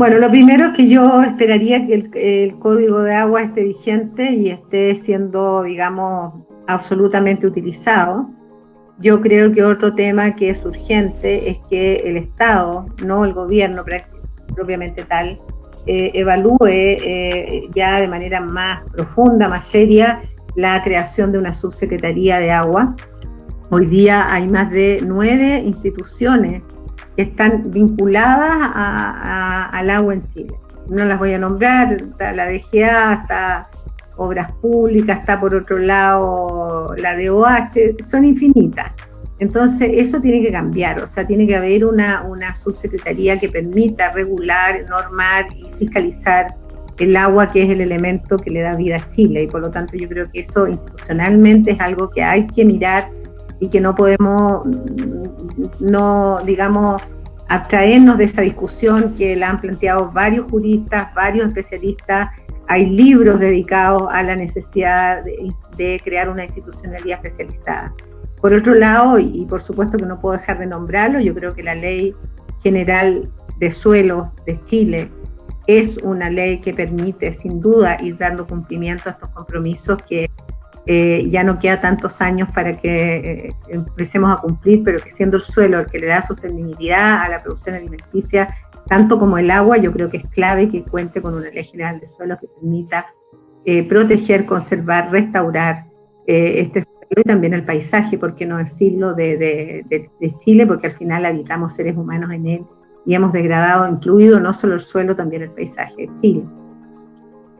Bueno, lo primero que yo esperaría que el, código de agua esté vigente y esté siendo, digamos, absolutamente utilizado. Yo creo que otro tema que es urgente es que el Estado, no el gobierno propiamente tal, eh, evalúe eh, ya de manera más profunda, más seria, la creación de una subsecretaría de agua. Hoy día hay más de nueve instituciones están vinculadas al agua en Chile. No las voy a nombrar, está la DGA, está Obras Públicas, está por otro lado la DOH, son infinitas. Entonces, eso tiene que cambiar, o sea, tiene que haber una, una subsecretaría que permita regular, normar y fiscalizar el agua, que es el elemento que le da vida a Chile. Y por lo tanto, yo creo que eso institucionalmente es algo que hay que mirar y que no podemos, no, digamos, abstraernos de esa discusión que la han planteado varios juristas, varios especialistas. Hay libros dedicados a la necesidad de, crear una institucionalidad especializada. Por otro lado, y, por supuesto que no puedo dejar de nombrarlo, yo creo que la ley general de suelos de Chile es una ley que permite sin duda ir dando cumplimiento a estos compromisos que eh, ya no queda tantos años para que eh, empecemos a cumplir, pero que siendo el suelo el que le da sostenibilidad a la producción alimenticia, tanto como el agua, yo creo que es clave que cuente con una ley general de suelo que permita eh, proteger, conservar, restaurar este suelo y también el paisaje, por qué no decirlo, de, de Chile, porque al final habitamos seres humanos en él y hemos degradado, incluido no solo el suelo, también el paisaje de Chile.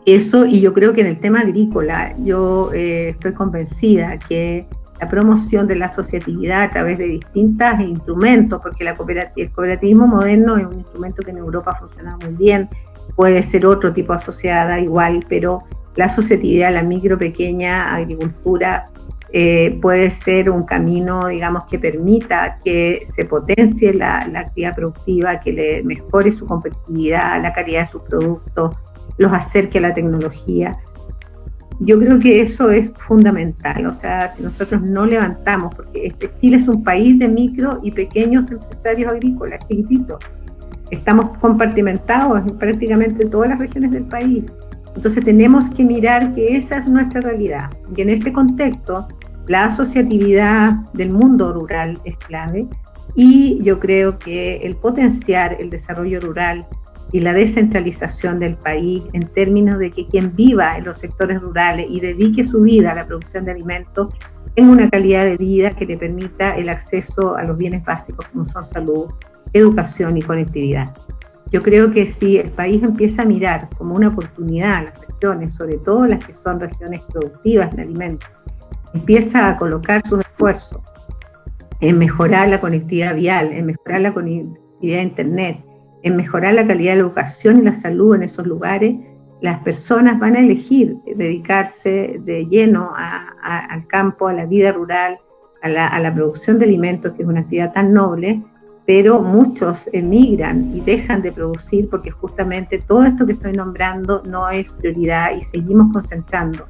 Eso, y yo creo que en el tema agrícola, yo eh, estoy convencida que la promoción de la asociatividad a través de distintos instrumentos, porque la el cooperativismo moderno es un instrumento que en Europa funciona muy bien, puede ser otro tipo asociada igual, pero la asociatividad, la micro, pequeña agricultura eh, puede ser un camino, digamos, que permita que se potencie la, la actividad productiva, que le mejore su competitividad, la calidad de sus productos, los acerque a la tecnología. Yo creo que eso es fundamental, o sea, si nosotros no levantamos, porque este Chile es un país de micro y pequeños empresarios agrícolas, chiquititos, estamos compartimentados en prácticamente todas las regiones del país. Entonces tenemos que mirar que esa es nuestra realidad. Y en ese contexto, la asociatividad del mundo rural es clave y yo creo que el potenciar el desarrollo rural y la descentralización del país en términos de que quien viva en los sectores rurales y dedique su vida a la producción de alimentos tenga una calidad de vida que le permita el acceso a los bienes básicos como son salud, educación y conectividad. Yo creo que si el país empieza a mirar como una oportunidad a las regiones, sobre todo las que son regiones productivas en alimentos, empieza a colocar sus esfuerzos en mejorar la conectividad vial, en mejorar la conectividad de Internet, en mejorar la calidad de la educación y la salud en esos lugares, las personas van a elegir dedicarse de lleno al campo, a la vida rural, a la, producción de alimentos, que es una actividad tan noble, pero muchos emigran y dejan de producir porque justamente todo esto que estoy nombrando no es prioridad y seguimos concentrando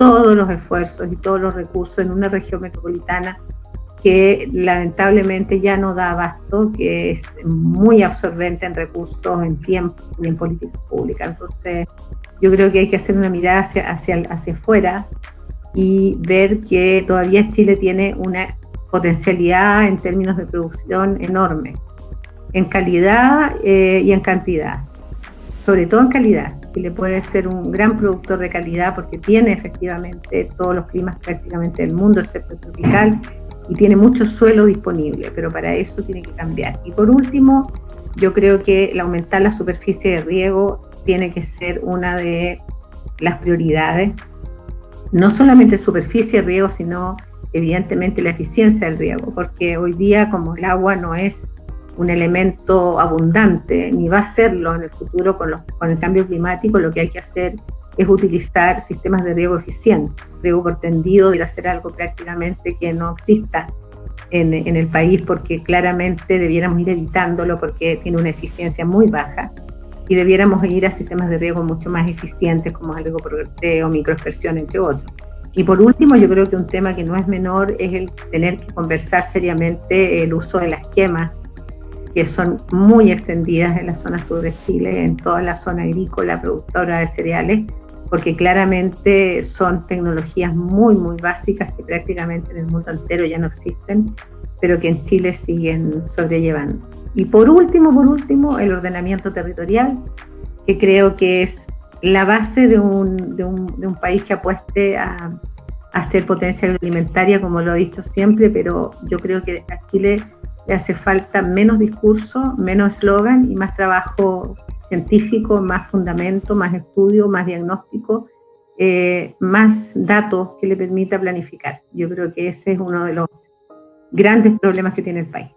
todos los esfuerzos y todos los recursos en una región metropolitana que lamentablemente ya no da abasto, que es muy absorbente en recursos, en tiempo y en políticas públicas. Entonces, yo creo que hay que hacer una mirada hacia, hacia, hacia afuera y ver que todavía Chile tiene una potencialidad en términos de producción enorme, en calidad eh, y en cantidad, sobre todo en calidad. Chile puede ser un gran productor de calidad porque tiene efectivamente todos los climas prácticamente del mundo, excepto tropical, y tiene mucho suelo disponible, pero para eso tiene que cambiar. Y por último, yo creo que el aumentar la superficie de riego tiene que ser una de las prioridades. No solamente superficie de riego, sino evidentemente la eficiencia del riego, porque hoy día como el agua no es un elemento abundante, ni va a serlo en el futuro con, los, con el cambio climático, lo que hay que hacer es utilizar sistemas de riego eficientes, riego por tendido, y hacer algo prácticamente que no exista en, en, el país porque claramente debiéramos ir evitándolo porque tiene una eficiencia muy baja y debiéramos ir a sistemas de riego mucho más eficientes como el riego por o microexpresión, entre otros. Y por último, yo creo que un tema que no es menor es el tener que conversar seriamente el uso de las quemas que son muy extendidas en la zona sur de Chile, en toda la zona agrícola, productora de cereales, porque claramente son tecnologías muy, muy básicas que prácticamente en el mundo entero ya no existen, pero que en Chile siguen sobrellevando. Y por último, por último, el ordenamiento territorial, que creo que es la base de un, de un, de un país que apueste a, a, ser potencia agroalimentaria, como lo he dicho siempre, pero yo creo que a Chile le hace falta menos discurso, menos eslogan y más trabajo científico, más fundamento, más estudio, más diagnóstico, eh, más datos que le permita planificar. Yo creo que ese es uno de los grandes problemas que tiene el país.